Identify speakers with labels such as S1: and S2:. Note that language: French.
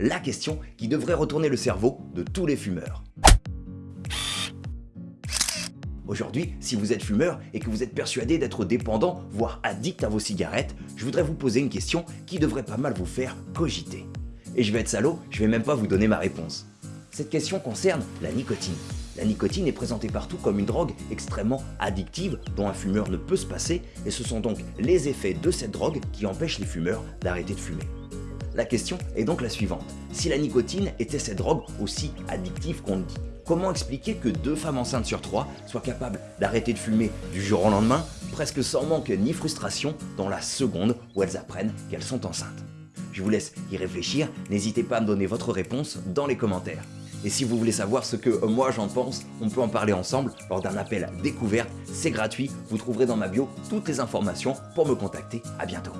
S1: La question qui devrait retourner le cerveau de tous les fumeurs. Aujourd'hui, si vous êtes fumeur et que vous êtes persuadé d'être dépendant, voire addict à vos cigarettes, je voudrais vous poser une question qui devrait pas mal vous faire cogiter. Et je vais être salaud, je vais même pas vous donner ma réponse. Cette question concerne la nicotine. La nicotine est présentée partout comme une drogue extrêmement addictive dont un fumeur ne peut se passer et ce sont donc les effets de cette drogue qui empêchent les fumeurs d'arrêter de fumer. La question est donc la suivante. Si la nicotine était cette drogue aussi addictive qu'on le dit, comment expliquer que deux femmes enceintes sur trois soient capables d'arrêter de fumer du jour au lendemain, presque sans manque ni frustration, dans la seconde où elles apprennent qu'elles sont enceintes? Je vous laisse y réfléchir, n'hésitez pas à me donner votre réponse dans les commentaires. Et si vous voulez savoir ce que moi j'en pense, on peut en parler ensemble lors d'un appel découverte, c'est gratuit, vous trouverez dans ma bio toutes les informations pour me contacter, à bientôt.